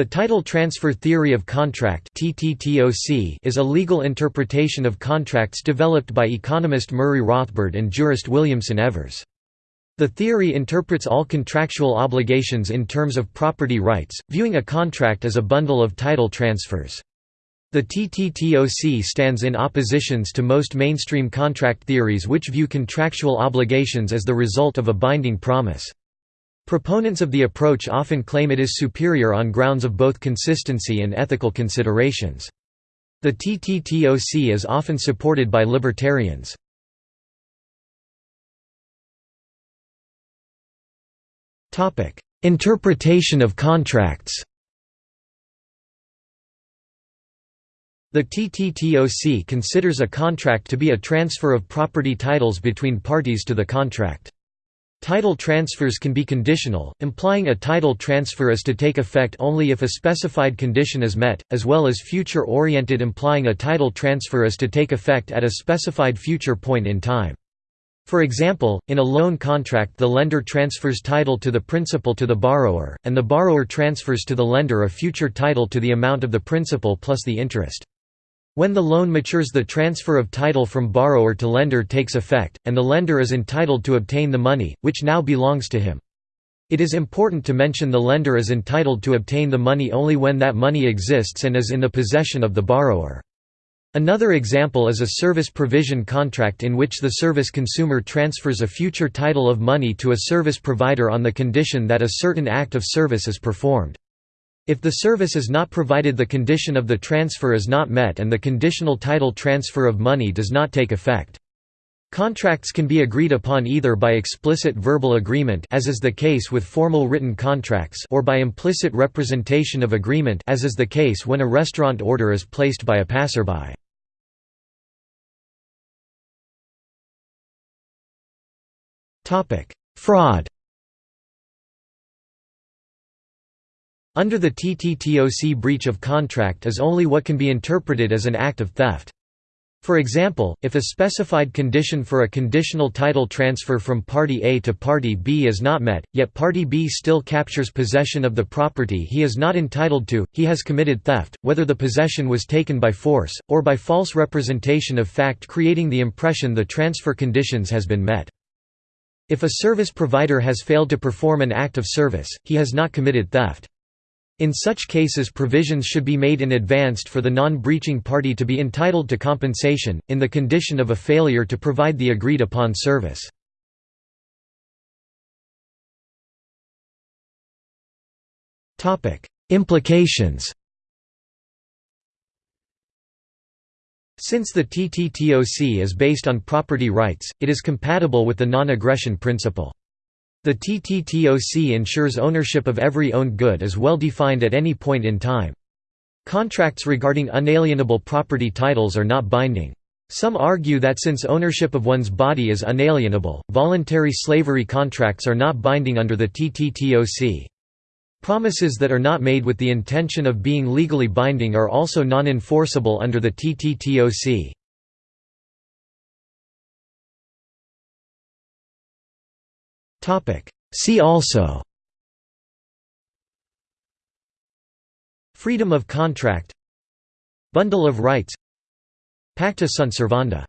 The title transfer theory of contract is a legal interpretation of contracts developed by economist Murray Rothbard and jurist Williamson Evers. The theory interprets all contractual obligations in terms of property rights, viewing a contract as a bundle of title transfers. The TTTOC stands in oppositions to most mainstream contract theories which view contractual obligations as the result of a binding promise. Proponents of the approach often claim it is superior on grounds of both consistency and ethical considerations. The TTTOC is often supported by libertarians. Interpretation of contracts The TTTOC considers a contract to be a transfer of property titles between parties to the contract. Title transfers can be conditional, implying a title transfer is to take effect only if a specified condition is met, as well as future-oriented implying a title transfer is to take effect at a specified future point in time. For example, in a loan contract the lender transfers title to the principal to the borrower, and the borrower transfers to the lender a future title to the amount of the principal plus the interest. When the loan matures the transfer of title from borrower to lender takes effect, and the lender is entitled to obtain the money, which now belongs to him. It is important to mention the lender is entitled to obtain the money only when that money exists and is in the possession of the borrower. Another example is a service provision contract in which the service consumer transfers a future title of money to a service provider on the condition that a certain act of service is performed. If the service is not provided the condition of the transfer is not met and the conditional title transfer of money does not take effect. Contracts can be agreed upon either by explicit verbal agreement as is the case with formal written contracts or by implicit representation of agreement as is the case when a restaurant order is placed by a passerby. Fraud Under the TTTOC breach of contract is only what can be interpreted as an act of theft. For example, if a specified condition for a conditional title transfer from Party A to Party B is not met, yet Party B still captures possession of the property he is not entitled to, he has committed theft, whether the possession was taken by force, or by false representation of fact creating the impression the transfer conditions has been met. If a service provider has failed to perform an act of service, he has not committed theft. In such cases provisions should be made in advance for the non-breaching party to be entitled to compensation, in the condition of a failure to provide the agreed-upon service. Implications Since the TTTOC is based on property rights, it is compatible with the non-aggression principle. The TTTOC ensures ownership of every owned good is well defined at any point in time. Contracts regarding unalienable property titles are not binding. Some argue that since ownership of one's body is unalienable, voluntary slavery contracts are not binding under the TTTOC. Promises that are not made with the intention of being legally binding are also non-enforceable under the TTTOC. See also. Freedom of contract. Bundle of rights. Pacta sunt servanda